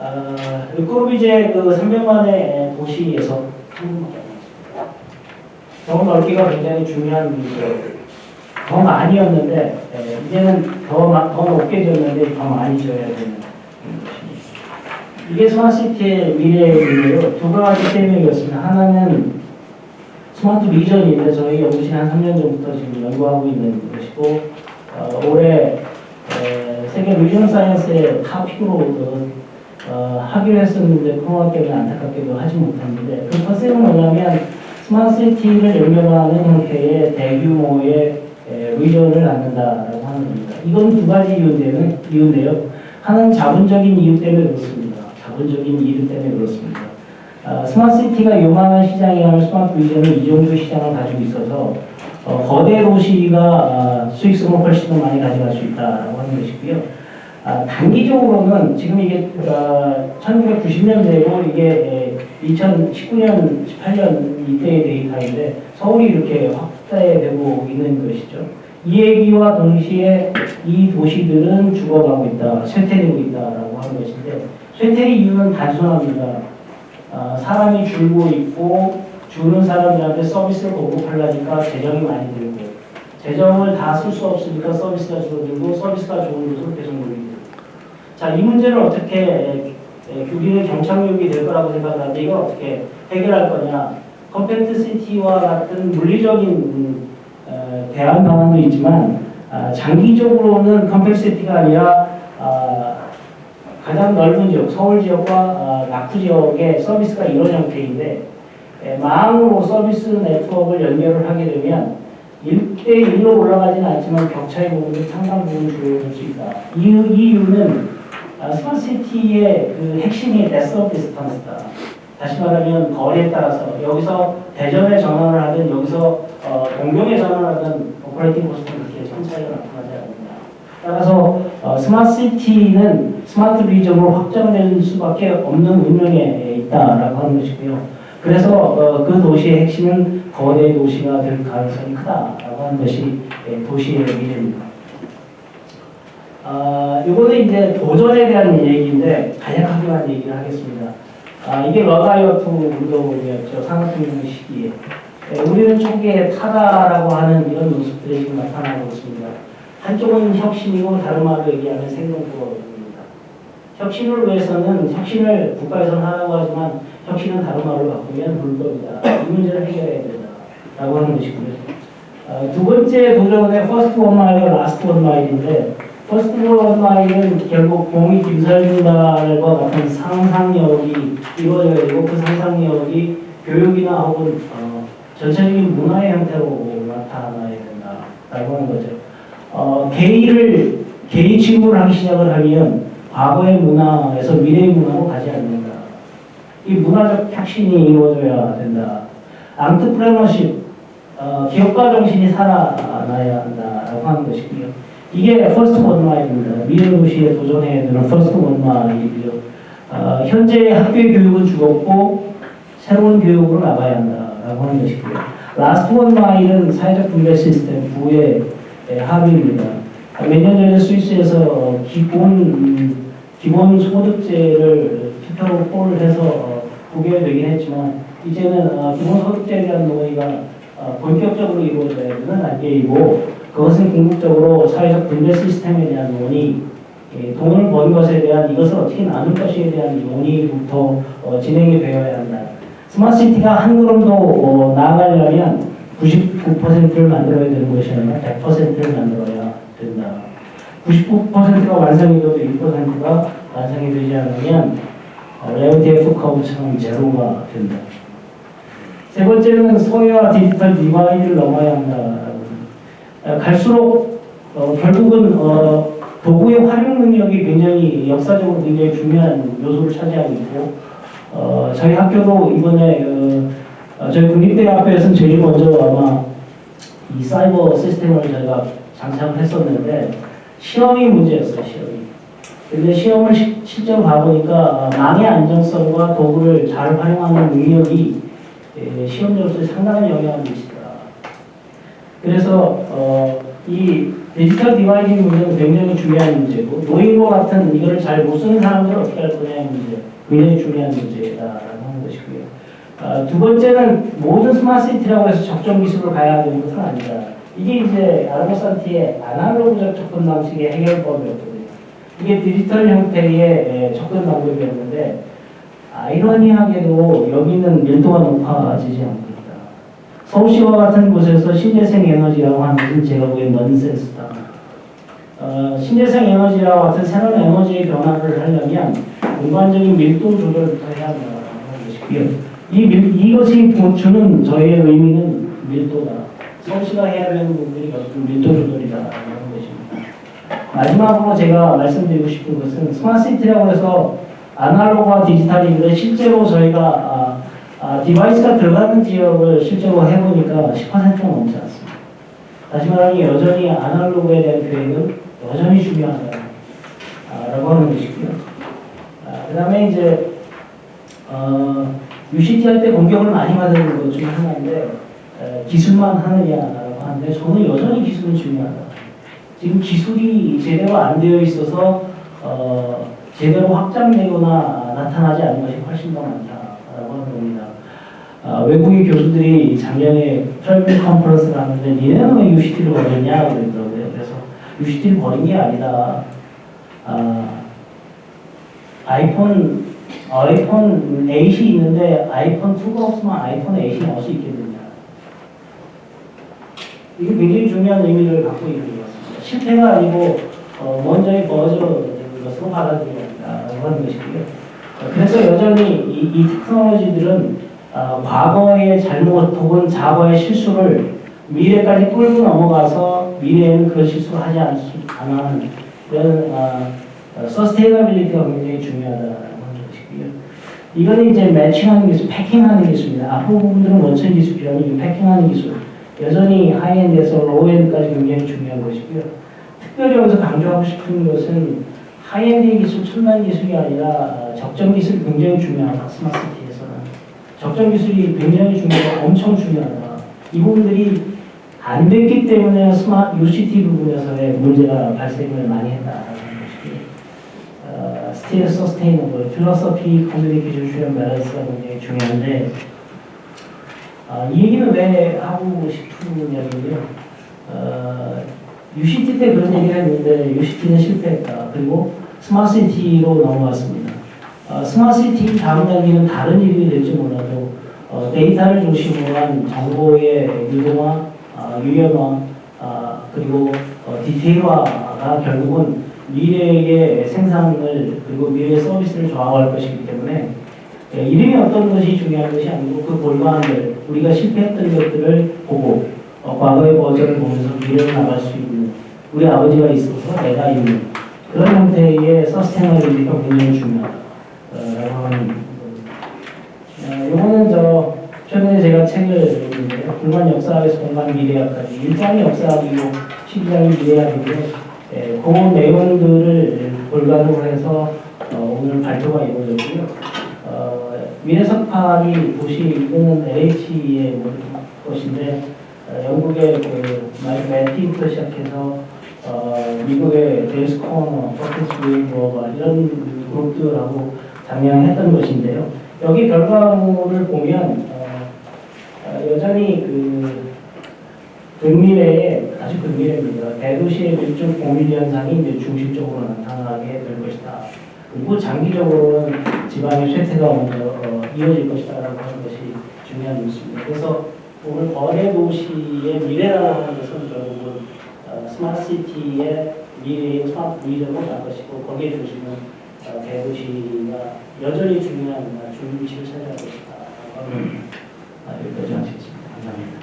어, 르코르비제 그 300만의 도시에서 더 넓기가 굉장히 중요한 문제예요. 더 많이였는데 예, 이제는 더, 마- 더 높게 졌는데 더 많이 져야 되는 것입니다. 이게 스마트시티의 미래인데요. 두 가지 설명이었습니다. 하나는 스마트 비전인데 저희 연구실 한 3년 전부터 지금 연구하고 있는 것이고 어, 올해 에, 세계 비전 사이언스의 탑픽으로 그, 어, 하기로 했었는데 코로나 때문에 안타깝게도 하지 못했는데 그 컨셉은 뭐냐면 스마트시티를 연결하는 형태의 대규모의 에, 의존을 낳는다라고 하는 겁니다. 이건 두 가지 이유인데요. 이유인데요. 하나는 자본적인 이유 때문에 그렇습니다. 자본적인 이유 때문에 그렇습니다. 아, 스마트시티가 요만한 시장에 하는 스마트 비전은 이 정도 시장을 가지고 있어서 어, 거대 도시가 아, 수익성을 훨씬 더 많이 가져갈 수 있다라고 하는 것이고요. 아, 단기적으로는 지금 이게 어, 1990년대고 이게 2019년, 18년 이때의 데이터인데 서울이 이렇게 확대되고 있는 것이죠. 이 얘기와 동시에 이 도시들은 죽어가고 있다, 쇠퇴되고 있다라고 하는 것인데 쇠퇴의 이유는 단순합니다. 아, 사람이 줄고 있고 주는 사람들한테 서비스를 공급하려니까 재정이 많이 들고 재정을 다 쓸 수 없으니까 서비스가 줄어들고 서비스가 좋은 곳으로 계속 자, 이 문제를 어떻게 우리는 경착륙이 될 거라고 생각하는데 이걸 어떻게 해결할 거냐 compact city와 같은 물리적인 음, 어, 대안 방안도 있지만 아, 장기적으로는 compact city가 아니라 아, 가장 넓은 지역, 서울 지역과 아, 낙후 지역의 서비스가 이런 형태인데 에, 망으로 서비스 네트워크를 연결을 하게 되면 1대1로 올라가지는 않지만 격차의 부분이 상당 부분 줄어들 수 있다. 이유, 이유는 아, smart city의 그 핵심이 death of distance다. 다시 말하면 거리에 따라서 여기서 대전에 전화를 하든 여기서 어, 동경에 전화를 하든 operating cost는 그렇게 큰 차이가 나타나지 않는다. 따라서 어, smart city는 smart region으로 확장될 수밖에 없는 운명에 있다라고 하는 것이고요. 그래서 어, 그 도시의 핵심은 거대 도시가 될 가능성이 크다라고 하는 것이 예, 도시의 미래입니다. 아, 이거는 이제 도전에 대한 얘기인데 간략하게 만 얘기를 하겠습니다. 아, 이게 러다이어트 운동이었죠. 산업혁명 시기에. 예, 우리는 초기에 타다라고 하는 이런 모습들이 지금 나타나고 있습니다. 한쪽은 혁신이고 다른 말로 얘기하면 생존구입니다. 혁신을 위해서는 혁신을 국가에서는 하라고 하지만 혁신은 다른 말로 바꾸면 불법이다. 이 문제를 해결해야 된다 라고 하는 것이고요. 어, 두 번째 도전의 first one mile과 last one mile인데 first one mile은 결국 봉이 김선달과 같은 상상력이 이루어져야 되고 그 상상력이 교육이나 혹은 어, 전체적인 문화의 형태로 나타나야 된다라고 하는 거죠. 어, 게이를 게이 취급을 하기 시작을 하면 과거의 문화에서 미래의 문화로 가지 않는다. 이 문화적 혁신이 이루어져야 된다. entrepreneurship, 어, 기업가 정신이 살아나야 한다라고 하는 것이고요. 이게 first one mile입니다. 미래 도시에 도전해야 되는 first one mile이고요. 어, 현재 학교의 교육은 죽었고 새로운 교육으로 나가야 한다라고 하는 것이고요. last one mile은 사회적 분배 시스템 부의 예, 합의입니다. 몇 년 전에 스위스에서 어, 기본 음, 기본 소득제를 투표로 poll을 해서 어, 부결되긴 했지만 이제는 어, 기본 소득제에 대한 논의가 어, 본격적으로 이루어져야 되는 단계이고 그것은 궁극적으로 사회적 분배 시스템에 대한 논의 예, 돈을 번 것에 대한 이것을 어떻게 나눌 것에 대한 논의부터 어, 진행이 되어야 한다. smart city가 한 걸음도 어, 나아가려면 99%를 만들어야 되는 것이 아니라 100%를 만들어야 된다. 99%가 완성이 돼도 1%가 완성이 되지 않으면 레온티에프 curve처럼 제로가 된다. 세 번째는 소외와 digital divide를 넘어야 한다. 어, 갈수록 어, 결국은 어, 도구의 활용 능력이 굉장히 역사적으로 굉장히 중요한 요소를 차지하고 있고 어, 저희 학교도 이번에 어, 어, 저희 국립대 학교에서는 제일 먼저 아마 이 사이버 시스템을 저희가 장착을 했었는데 시험이 문제였어요 시험이. 근데 시험을 시, 실제로 가보니까 어, 망의 안정성과 도구를 잘 활용하는 능력이 예, 시험 점수에 상당한 영향을 미치더라. 그래서 어, 이 digital dividing 문제는 굉장히 중요한 문제고 노인과 같은 이거를 잘 못 쓰는 사람들은 어떻게 할 거냐는 문제 굉장히 중요한 문제다라는 하는 것이고요. 아, 두 번째는 모든 스마트 시티라고 해서 적정 기술을 가야 되는 것은 아니다. 이게 이제 아르고산티의 아날로그적 접근 방식의 해결법이었거든요. 이게 디지털 형태의 에, 접근 방법이었는데 아이러니하게도 여기는 밀도가 높아지지 않고. 서울시와 같은 곳에서 신재생 에너지라고 하는 것은 제가 보기엔 넌센스다. 어, 신재생 에너지와 같은 새로운 에너지의 변화를 하려면 공간적인 밀도 조절부터 해야 한다는 것이고요. 이 밀, 이것이 주는 저희의 의미는 밀도다. 서울시가 해야 되는 부분들이 결국 밀도 조절이다라는 것입니다. 마지막으로 제가 말씀드리고 싶은 것은 smart city라고 해서 아날로그와 디지털인데 실제로 저희가 아, 아, device가 들어가는 지역을 실제로 해보니까 10%가 넘지 않습니다. 다시 말하면 여전히 아날로그에 대한 계획은 여전히 중요하다라고 하는 것이고요. 아, 그 다음에 이제 어, UCT 할 때 공격을 많이 받는 것 중에 하나인데 에, 기술만 하느냐라고 하는데 저는 여전히 기술은 중요하다. 지금 기술이 제대로 안 되어 있어서 어, 제대로 확장되거나 나타나지 않는 것이 훨씬 더 많다라고 하는 겁니다. 아, 외국인 교수들이 작년에 travel conference를 하는데 니네는 왜 U-City를 버렸냐 그러더라고요. 그래서 U-City를 버린 게 아니다. 아, 아이폰 아이폰 8이 있는데 아이폰 2가 없으면 아이폰 8이 나올 수 있겠느냐. 이게 굉장히 중요한 의미를 갖고 있는 것 같습니다. 실패가 아니고 어, 먼저의 버전을 것으로 받아들여야 한다고 하는 것이고요. 어, 그래서 여전히 이, 이 테크놀로지들은 어, 과거의 잘못 혹은 과거의 실수를 미래까지 끌고 넘어가서 미래에는 그런 실수를 하지 않, 않는 이런 어, sustainability가 굉장히 중요하다는 것이고요. 이건 이제 matching하는 기술, packing하는 기술입니다. 앞으로 부분들은 원천 기술 필요하니 packing하는 기술. 여전히 high-end에서 low-end까지 굉장히 중요한 것이고요. 특별히 여기서 강조하고 싶은 것은 하이엔드 기술, 첨단 기술이 아니라 적정 기술이 굉장히 중요하다. smart city에서는. 적정 기술이 굉장히 중요하고 엄청 중요하다. 이 부분들이 안 됐기 때문에 smart U-City 부분에서의 문제가 발생을 많이 했다라는 것이고 어, still sustainable, philosophy, 커뮤니케이션, 슈련 밸런스가 굉장히 중요한데 어, 이 얘기는 왜 하고 이야기인데요. 어, U-City 때 그런 얘기를 했는데 U-City는 실패했다. 그리고 smart city로 넘어갔습니다. 어, smart city 다음 단계는 다른 일이 될지 몰라도 어, 데이터를 중심으로 한 정보의 유동화, 어, 유연화, 어, 그리고 어, 디테일화가 결국은 미래의 생산을 그리고 미래의 서비스를 좌우할 것이기 때문에 예, 이름이 어떤 것이 중요한 것이 아니고 그 볼만한 우리가 실패했던 것들을 보고 어, 과거의 버전을 보면서 미래로 나갈 수 있는 우리 아버지가 있어서 내가 있는 그런 형태의 서스테너빌리티가 굉장히 중요하다 어, 요거는 저 최근에 제가 책을 읽는데요. 공간 역사학에서 공간 미래학까지 1장이 역사학이고 12장이 미래학이고요. 예, 그 내용들을 골간으로 해서 어, 오늘 발표가 이루어졌고요. 어, 미래석판이 도시 이거는 LH의 것인데 어, 영국의 그 매티부터 시작해서 어, 미국의 코너, 퍼티스 웨이버 이런 그룹들하고 작년에 했던 것인데요. 여기 결과물을 보면 어, 어, 여전히 그 근미래에 아주 근미래입니다. 대도시의 밀집 공밀 현상이 이제 중심적으로 나타나게 될 것이다. 그리고 장기적으로는 지방의 쇠퇴가 먼저 어, 이어질 것이다라고 하는 것이 중요한 뉴스입니다. 그래서 오늘 거대 도시의 미래라고 하는 것은 결국은 어, 스마트 시티의 미래의 스마트 위전으로 갈 것이고 거기에 어, 대도시가 여전히 중요한 중심 위치를 차지할 것이다. 음. 여기까지 하시겠습니다. 감사합니다.